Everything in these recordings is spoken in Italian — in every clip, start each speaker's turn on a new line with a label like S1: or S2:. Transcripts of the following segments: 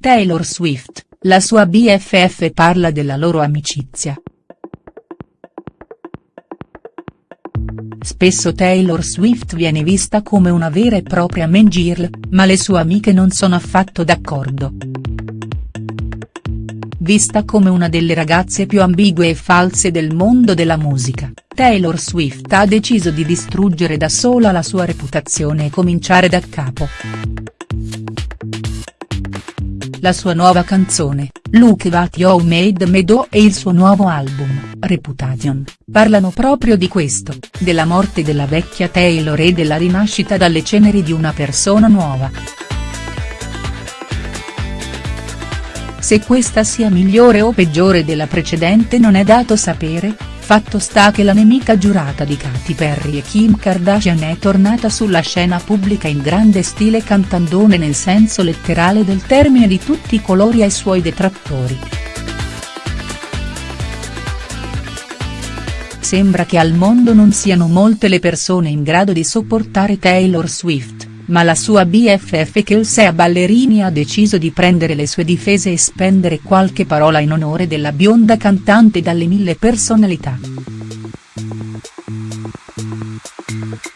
S1: Taylor Swift, la sua BFF parla della loro amicizia. Spesso Taylor Swift viene vista come una vera e propria main girl, ma le sue amiche non sono affatto d'accordo. Vista come una delle ragazze più ambigue e false del mondo della musica, Taylor Swift ha deciso di distruggere da sola la sua reputazione e cominciare da capo. La sua nuova canzone, Look What You Made Me Do e il suo nuovo album, Reputation, parlano proprio di questo, della morte della vecchia Taylor e della rinascita dalle ceneri di una persona nuova. Se questa sia migliore o peggiore della precedente non è dato sapere, Fatto sta che la nemica giurata di Katy Perry e Kim Kardashian è tornata sulla scena pubblica in grande stile cantandone nel senso letterale del termine di tutti i colori ai suoi detrattori. Sembra che al mondo non siano molte le persone in grado di sopportare Taylor Swift ma la sua BFF Kelsea Ballerini ha deciso di prendere le sue difese e spendere qualche parola in onore della bionda cantante dalle mille personalità.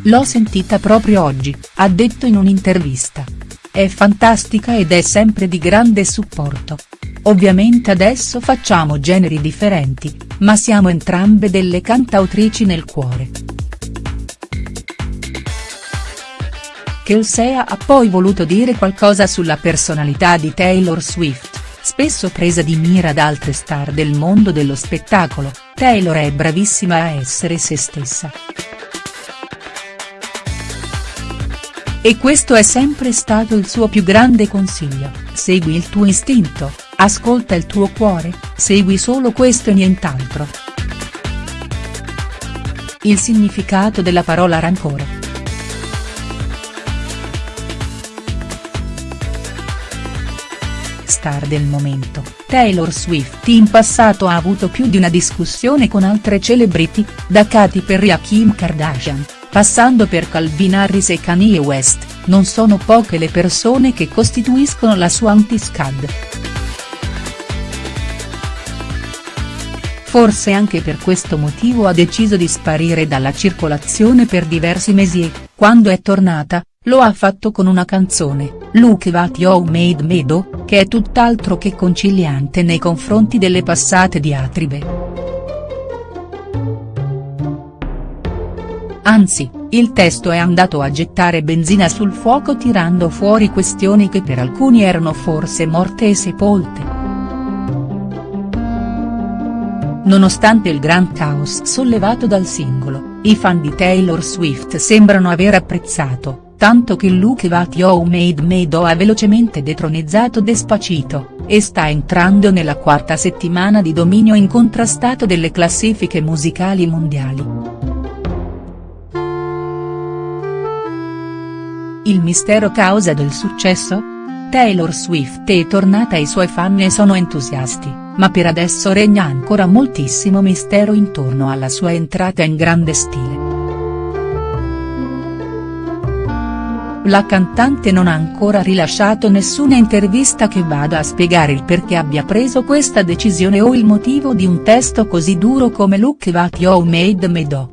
S1: L'ho sentita proprio oggi, ha detto in un'intervista. È fantastica ed è sempre di grande supporto. Ovviamente adesso facciamo generi differenti, ma siamo entrambe delle cantautrici nel cuore. Kelsea ha poi voluto dire qualcosa sulla personalità di Taylor Swift, spesso presa di mira da altre star del mondo dello spettacolo, Taylor è bravissima a essere se stessa. E questo è sempre stato il suo più grande consiglio, segui il tuo istinto, ascolta il tuo cuore, segui solo questo e nient'altro. Il significato della parola rancore. Star del momento, Taylor Swift in passato ha avuto più di una discussione con altre celebrity, da Katy Perry a Kim Kardashian, passando per Calvin Harris e Kanye West, non sono poche le persone che costituiscono la sua anti-scad. Forse anche per questo motivo ha deciso di sparire dalla circolazione per diversi mesi e, quando è tornata, lo ha fatto con una canzone, Look What You Made Me Do, che è tutt'altro che conciliante nei confronti delle passate diatribe. Anzi, il testo è andato a gettare benzina sul fuoco tirando fuori questioni che per alcuni erano forse morte e sepolte. Nonostante il gran caos sollevato dal singolo, i fan di Taylor Swift sembrano aver apprezzato, tanto che Luke What You Made Me Do ha velocemente detronizzato Despacito, e sta entrando nella quarta settimana di dominio incontrastato delle classifiche musicali mondiali. Il mistero causa del successo? Taylor Swift è tornata e i suoi fan ne sono entusiasti, ma per adesso regna ancora moltissimo mistero intorno alla sua entrata in grande stile. La cantante non ha ancora rilasciato nessuna intervista che vada a spiegare il perché abbia preso questa decisione o il motivo di un testo così duro come Look What You Made Me Do.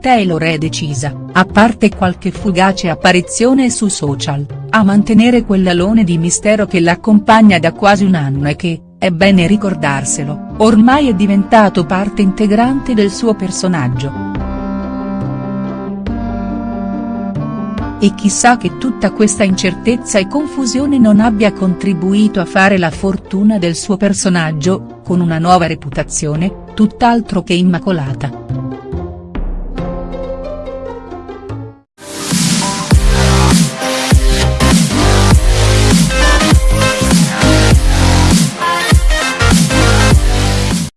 S1: Taylor è decisa, a parte qualche fugace apparizione su social, a mantenere quell'alone di mistero che l'accompagna da quasi un anno e che, è bene ricordarselo, ormai è diventato parte integrante del suo personaggio. E chissà che tutta questa incertezza e confusione non abbia contribuito a fare la fortuna del suo personaggio, con una nuova reputazione, tutt'altro che immacolata.